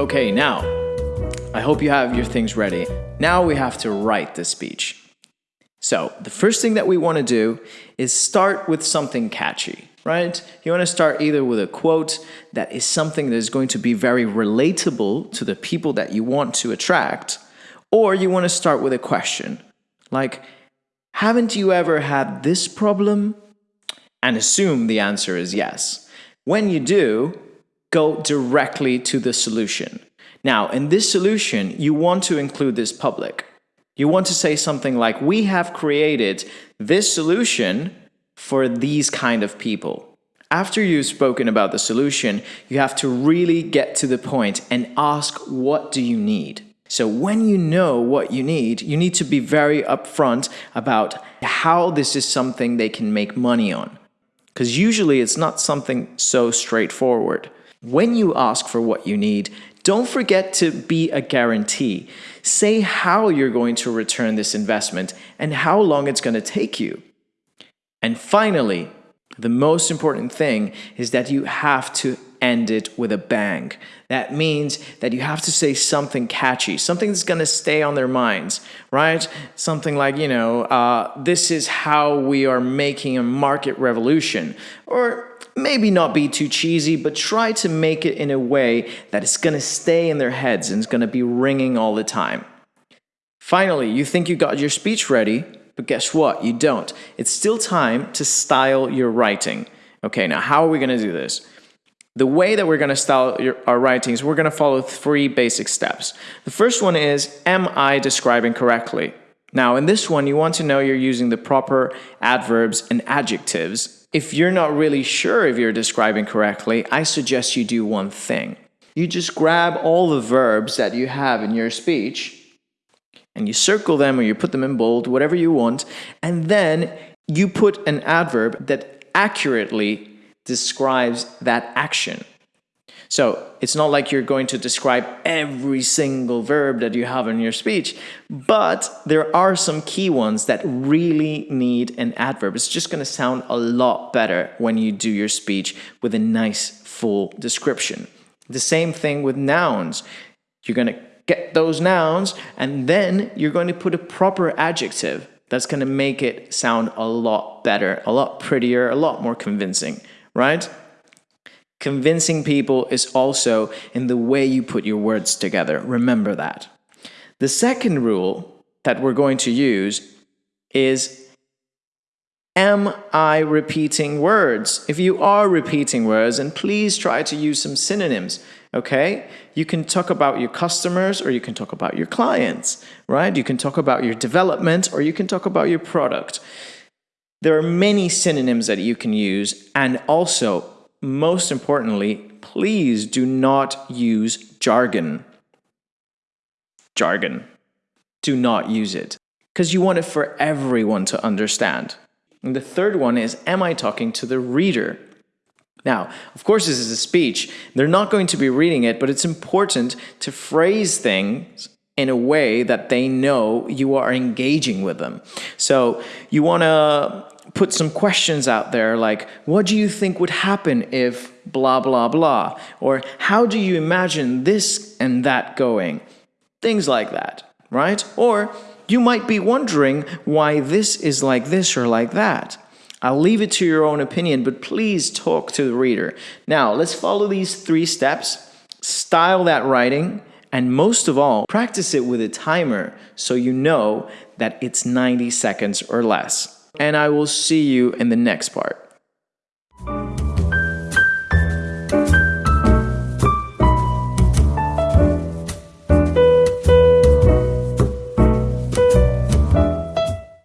Okay, now, I hope you have your things ready. Now we have to write the speech. So, the first thing that we want to do is start with something catchy, right? You want to start either with a quote that is something that is going to be very relatable to the people that you want to attract, or you want to start with a question like, Haven't you ever had this problem? And assume the answer is yes. When you do, go directly to the solution. Now, in this solution, you want to include this public. You want to say something like, we have created this solution for these kind of people. After you've spoken about the solution, you have to really get to the point and ask, what do you need? So when you know what you need, you need to be very upfront about how this is something they can make money on. Because usually it's not something so straightforward. When you ask for what you need, don't forget to be a guarantee. Say how you're going to return this investment and how long it's going to take you. And finally, the most important thing is that you have to end it with a bang. That means that you have to say something catchy, something that's going to stay on their minds, right? Something like, you know, uh, this is how we are making a market revolution. Or maybe not be too cheesy, but try to make it in a way that it's going to stay in their heads and it's going to be ringing all the time. Finally, you think you got your speech ready, but guess what? You don't. It's still time to style your writing. Okay, now how are we going to do this? The way that we're going to style your, our writings, we're going to follow three basic steps. The first one is, am I describing correctly? Now, in this one, you want to know you're using the proper adverbs and adjectives if you're not really sure if you're describing correctly, I suggest you do one thing. You just grab all the verbs that you have in your speech and you circle them or you put them in bold, whatever you want, and then you put an adverb that accurately describes that action. So it's not like you're going to describe every single verb that you have in your speech, but there are some key ones that really need an adverb. It's just going to sound a lot better when you do your speech with a nice full description. The same thing with nouns. You're going to get those nouns and then you're going to put a proper adjective that's going to make it sound a lot better, a lot prettier, a lot more convincing, right? Convincing people is also in the way you put your words together. Remember that. The second rule that we're going to use is Am I repeating words? If you are repeating words, and please try to use some synonyms, okay? You can talk about your customers or you can talk about your clients, right? You can talk about your development or you can talk about your product. There are many synonyms that you can use and also most importantly, please do not use jargon. Jargon. Do not use it because you want it for everyone to understand. And the third one is, am I talking to the reader? Now, of course, this is a speech. They're not going to be reading it, but it's important to phrase things in a way that they know you are engaging with them. So you want to put some questions out there like, what do you think would happen if blah, blah, blah? Or how do you imagine this and that going? Things like that, right? Or you might be wondering why this is like this or like that. I'll leave it to your own opinion, but please talk to the reader. Now, let's follow these three steps, style that writing, and most of all, practice it with a timer so you know that it's 90 seconds or less and I will see you in the next part.